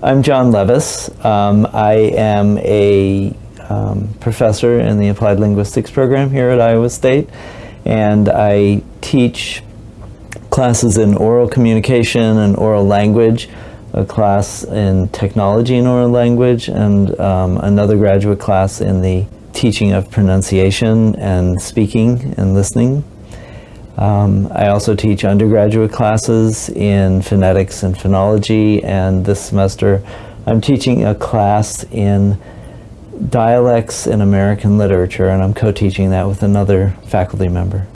I'm John Levis. Um, I am a um, professor in the Applied Linguistics program here at Iowa State, and I teach classes in oral communication and oral language, a class in technology and oral language, and um, another graduate class in the teaching of pronunciation and speaking and listening. Um, I also teach undergraduate classes in phonetics and phonology, and this semester I'm teaching a class in dialects in American literature, and I'm co-teaching that with another faculty member.